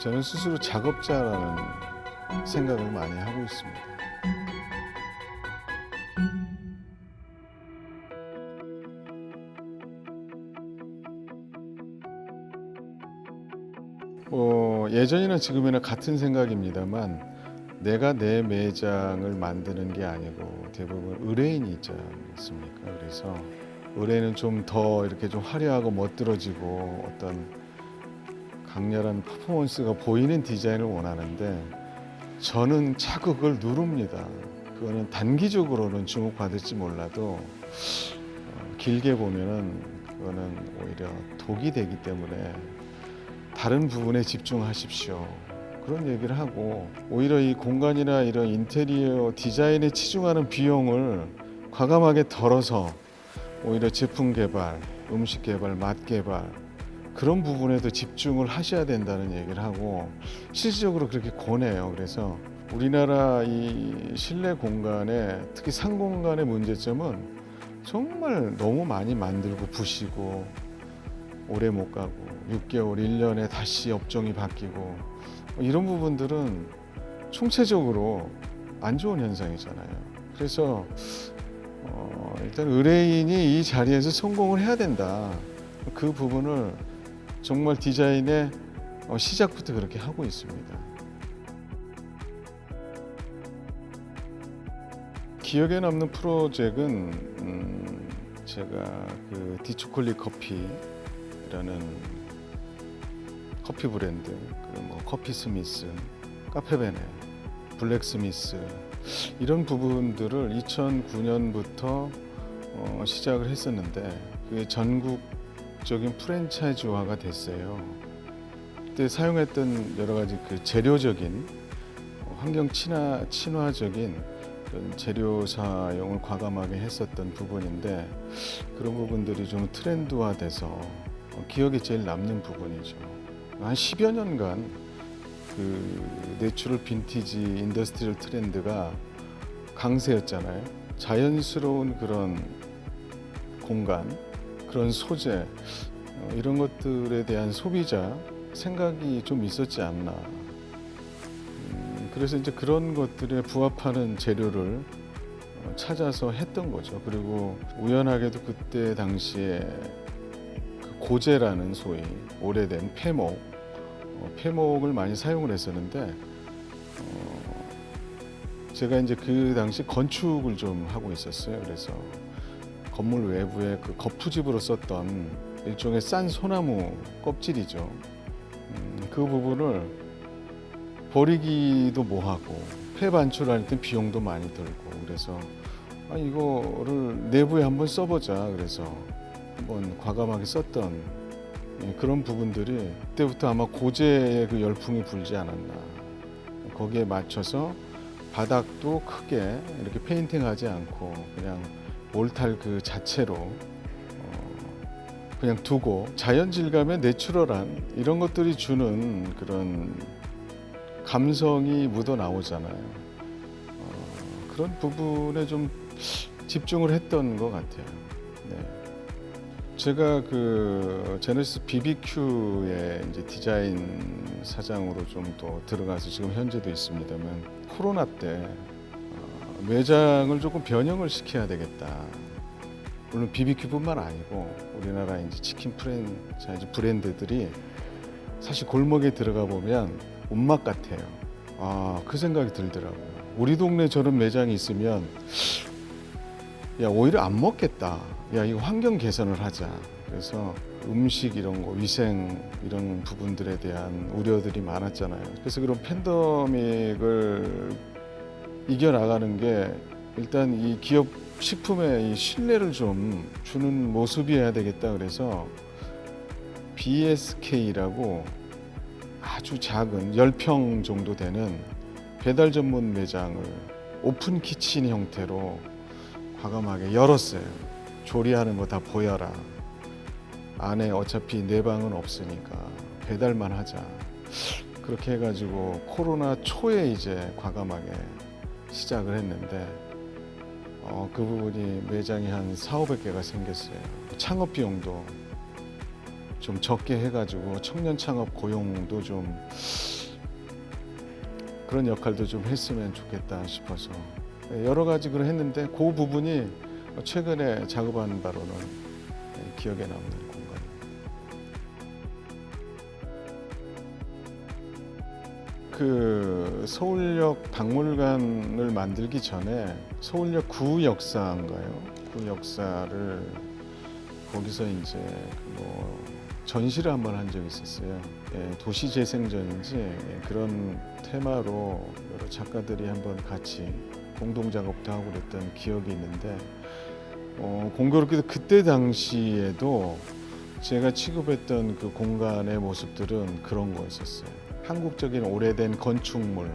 저는 스스로 작업자라는 생각을 많이 하고 있습니다. 어, 예전이나 지금이나 같은 생각입니다만 내가 내 매장을 만드는 게 아니고 대부분 의뢰인이 있지 않습니까? 그래서 의뢰는 좀 더 이렇게 좀 화려하고 멋들어지고 어떤 강렬한 퍼포먼스가 보이는 디자인을 원하는데 저는 그걸 누릅니다. 그거는 단기적으로는 주목받을지 몰라도 어, 길게 보면은 그거는 오히려 독이 되기 때문에 다른 부분에 집중하십시오. 그런 얘기를 하고 오히려 이 공간이나 이런 인테리어 디자인에 치중하는 비용을 과감하게 덜어서 오히려 제품 개발, 음식 개발, 맛 개발 그런 부분에도 집중을 하셔야 된다는 얘기를 하고 실질적으로 그렇게 권해요. 그래서 우리나라 이 실내 공간에 특히 상공간의 문제점은 정말 너무 많이 만들고 부시고 오래 못 가고 6개월, 1년에 다시 업종이 바뀌고 뭐 이런 부분들은 총체적으로 안 좋은 현상이잖아요. 그래서 어, 일단 의뢰인이 이 자리에서 성공을 해야 된다. 그 부분을 정말 디자인의 어, 시작부터 그렇게 하고 있습니다. 기억에 남는 프로젝트는 음, 제가 그 디초콜릿 커피라는 커피 브랜드, 그뭐 커피 스미스, 카페베네, 블랙 스미스 이런 부분들을 2009년부터 어, 시작을 했었는데 그게 전국 적인 프랜차이즈화가 됐어요. 그때 사용했던 여러 가지 그 재료적인 어, 환경 친화 친화적인 재료 사용을 과감하게 했었던 부분인데 그런 부분들이 좀 트렌드화돼서 어, 기억에 제일 남는 부분이죠. 한 10여 년간 그 natural vintage industrial 트렌드가 강세였잖아요. 자연스러운 그런 공간, 그런 소재 어, 이런 것들에 대한 소비자 생각이 좀 있었지 않나. 음, 그래서 이제 그런 것들에 부합하는 재료를 어, 찾아서 했던 거죠. 그리고 우연하게도 그때 당시에 그 고제라는 소위 오래된 폐목 어, 폐목을 많이 사용을 했었는데 어, 제가 이제 그 당시 건축을 좀 하고 있었어요. 그래서 건물 외부에 그 거푸집으로 썼던 일종의 싼 소나무 껍질이죠. 음, 그 부분을 버리기도 뭐하고 폐 반출할 때 비용도 많이 들고 그래서 아, 이거를 내부에 한번 써보자 그래서 한번 과감하게 썼던 예, 그런 부분들이 그때부터 아마 고제의 그 열풍이 불지 않았나. 거기에 맞춰서 바닥도 크게 이렇게 페인팅하지 않고 그냥 몰탈 그 자체로 어, 그냥 두고 자연 질감의 내추럴한 이런 것들이 주는 그런 감성이 묻어 나오잖아요. 어, 그런 부분에 좀 집중을 했던 것 같아요. 네. 제가 그 제네시스 BBQ의 이제 디자인 사장으로 좀 더 들어가서 지금 현재도 있습니다만 코로나 때 어, 매장을 조금 변형을 시켜야 되겠다. 물론 BBQ뿐만 아니고 우리나라 이제 치킨 프랜차이즈 브랜드들이 사실 골목에 들어가 보면 온맛 같아요. 아, 그 생각이 들더라고요. 우리 동네 저런 매장이 있으면 야 오히려 안 먹겠다. 야 이거 환경 개선을 하자. 그래서 음식 이런 거 위생 이런 부분들에 대한 우려들이 많았잖아요. 그래서 그런 팬더믹을 이겨 나가는 게 일단 이 기업 식품의 이 신뢰를 좀 주는 모습이어야 되겠다. 그래서 BSK라고 아주 작은 10평 정도 되는 배달 전문 매장을 오픈 키친 형태로 과감하게 열었어요. 조리하는 거 다 보여라. 안에 어차피 내 방은 없으니까 배달만 하자. 그렇게 해가지고 코로나 초에 이제 과감하게 시작을 했는데 어, 그 부분이 매장이 한 4, 500개가 생겼어요. 창업 비용도 좀 적게 해가지고 청년 창업 고용도 좀 그런 역할도 좀 했으면 좋겠다 싶어서 예, 여러 가지 그걸 했는데 그 부분이 최근에 작업한 바로는 예, 기억에 남는 그 서울역 박물관을 만들기 전에 서울역 구 역사인가요? 그 역사를 거기서 이제 그뭐 전시를 한 번 한 적이 있었어요. 예, 도시 재생전인지 예, 그런 테마로 여러 작가들이 한번 같이 공동 작업도 하고 그랬던 기억이 있는데 어, 공교롭게도 그때 당시에도 제가 취급했던 그 공간의 모습들은 그런 거였었어요. 한국적인 오래된 건축물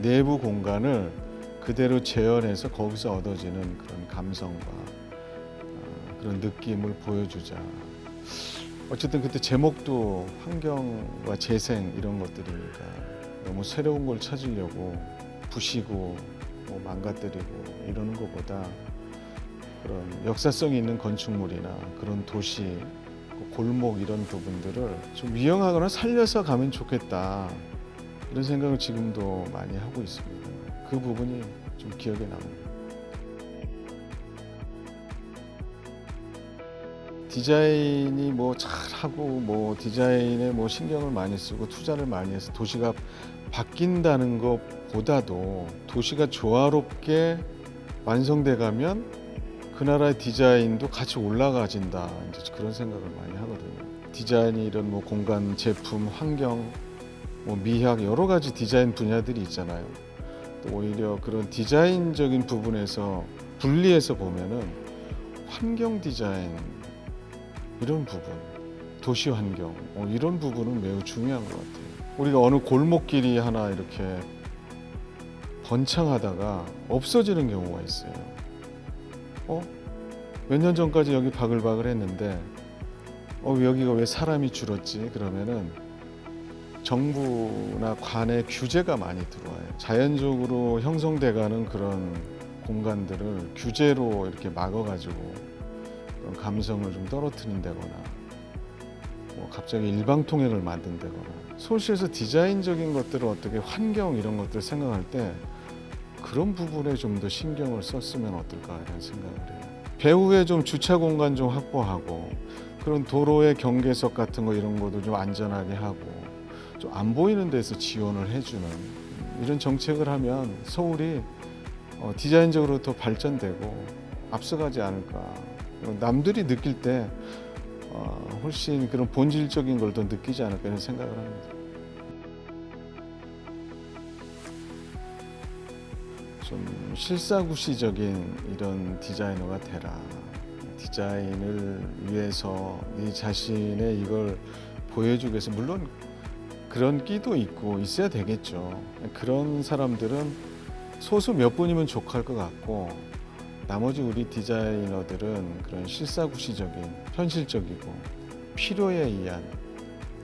내부 공간을 그대로 재현해서 거기서 얻어지는 그런 감성과 어, 그런 느낌을 보여주자. 어쨌든 그때 제목도 환경과 재생 이런 것들이니까 너무 새로운 걸 찾으려고 부시고 뭐 망가뜨리고 이러는 것보다 그런 역사성이 있는 건축물이나 그런 도시 그 골목 이런 부분들을 좀 이용하거나 살려서 가면 좋겠다 이런 생각을 지금도 많이 하고 있습니다. 그 부분이 좀 기억에 남습니다. 디자인이 뭐 잘하고 뭐 디자인에 뭐 신경을 많이 쓰고 투자를 많이 해서 도시가 바뀐다는 것보다도 도시가 조화롭게 완성돼 가면 그 나라의 디자인도 같이 올라가진다 이제 그런 생각을 많이 하거든요. 디자인이 이런 뭐 공간, 제품, 환경, 뭐 미학 여러 가지 디자인 분야들이 있잖아요. 또 오히려 그런 디자인적인 부분에서 분리해서 보면은 환경 디자인 이런 부분, 도시 환경 어, 이런 부분은 매우 중요한 것 같아요. 우리가 어느 골목길이 하나 이렇게 번창하다가 없어지는 경우가 있어요. 어? 몇 년 전까지 여기 바글바글 했는데 어, 여기가 왜 사람이 줄었지? 그러면은 정부나 관의 규제가 많이 들어와요. 자연적으로 형성돼가는 그런 공간들을 규제로 이렇게 막아가지고 감성을 좀 떨어뜨린다거나 뭐 갑자기 일방통행을 만든다거나 서울시에서 디자인적인 것들을 어떻게 환경 이런 것들 생각할 때 그런 부분에 좀 더 신경을 썼으면 어떨까 이런 생각을 해요. 배후에 좀 주차 공간 좀 확보하고 그런 도로의 경계석 같은 거 이런 것도 좀 안전하게 하고 좀 안 보이는 데서 지원을 해주는 이런 정책을 하면 서울이 어, 디자인적으로 더 발전되고 앞서가지 않을까. 남들이 느낄 때 어, 훨씬 그런 본질적인 걸 더 느끼지 않을까 이런 생각을 합니다. 좀 실사구시적인 이런 디자이너가 되라. 디자인을 위해서 네 자신의 이걸 보여주기 위해서 물론 그런 끼도 있고 있어야 되겠죠. 그런 사람들은 소수 몇 분이면 족할 것 같고 나머지 우리 디자이너들은 그런 실사구시적인 현실적이고 필요에 의한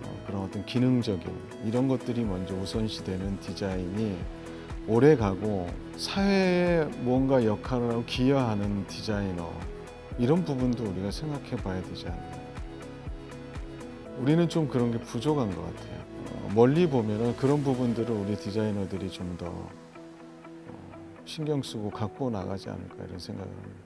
어, 그런 어떤 기능적인 이런 것들이 먼저 우선시되는 디자인이 오래 가고 사회에 뭔가 역할을 하고 기여하는 디자이너 이런 부분도 우리가 생각해 봐야 되지 않나. 우리는 좀 그런 게 부족한 것 같아요. 어, 멀리 보면은 그런 부분들을 우리 디자이너들이 좀더 어, 신경 쓰고 갖고 나가지 않을까 이런 생각을 합니다.